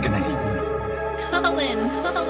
Colin, Colin, Colin.